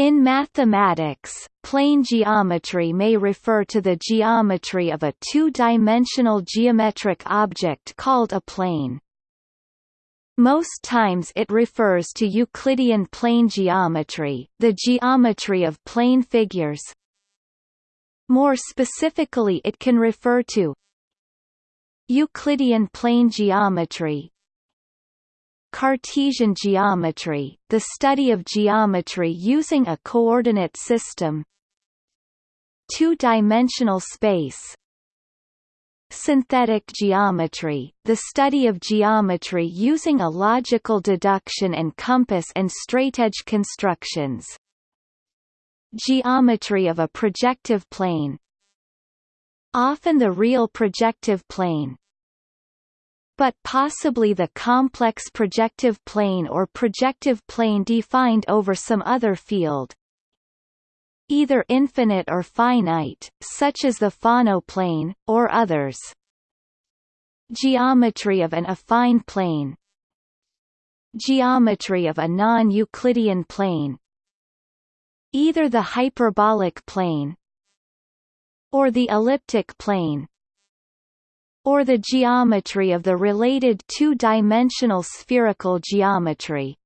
In mathematics, plane geometry may refer to the geometry of a two-dimensional geometric object called a plane. Most times it refers to Euclidean plane geometry, the geometry of plane figures. More specifically it can refer to Euclidean plane geometry, Cartesian geometry, the study of geometry using a coordinate system. Two-dimensional space. Synthetic geometry, the study of geometry using a logical deduction and compass and straightedge constructions. Geometry of a projective plane. Often the real projective plane, but possibly the complex projective plane or projective plane defined over some other field. Either infinite or finite, such as the Fano plane, or others. Geometry of an affine plane. Geometry of a non-Euclidean plane. Either the hyperbolic plane or the elliptic plane or the geometry of the related two-dimensional spherical geometry.